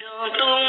Don't